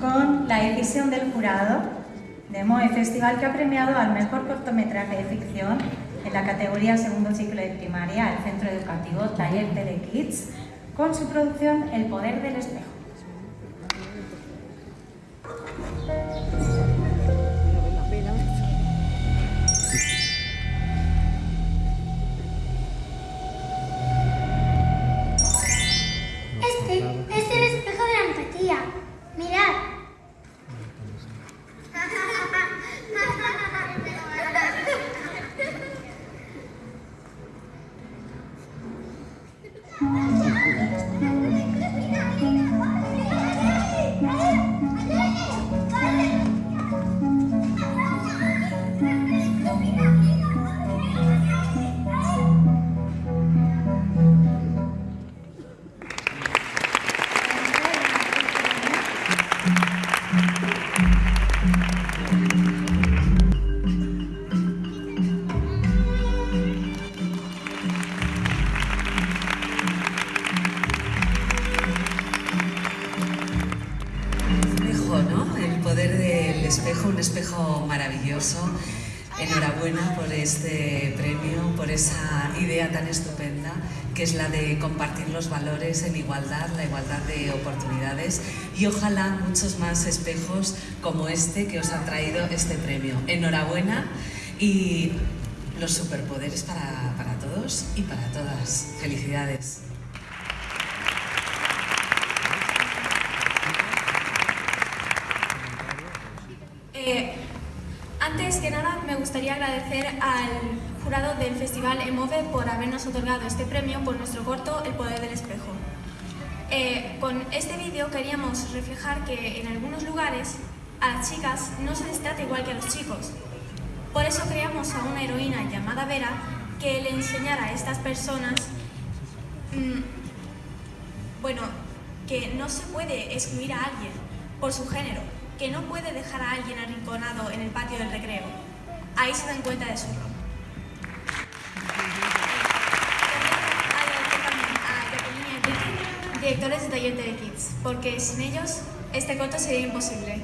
Con la decisión del jurado de MOE Festival que ha premiado al mejor cortometraje de ficción en la categoría segundo ciclo de primaria al Centro Educativo Taller Telekids con su producción El Poder del Espejo. De la empatía. Mirad. Espejo, un espejo maravilloso. Enhorabuena por este premio, por esa idea tan estupenda que es la de compartir los valores en igualdad, la igualdad de oportunidades y ojalá muchos más espejos como este que os han traído este premio. Enhorabuena y los superpoderes para, para todos y para todas. Felicidades. Eh, antes que nada, me gustaría agradecer al jurado del Festival EMOVE por habernos otorgado este premio por nuestro corto El Poder del Espejo. Eh, con este vídeo queríamos reflejar que en algunos lugares a las chicas no se les trata igual que a los chicos. Por eso creamos a una heroína llamada Vera que le enseñara a estas personas, mm, bueno, que no se puede excluir a alguien por su género, que no puede dejar a alguien arrinconado en el patio del recreo. Ahí se dan cuenta de su rol. Agradecer también a Jacqueline y a Enrique, directores de Taller de Kids, porque sin ellos este corto sería imposible.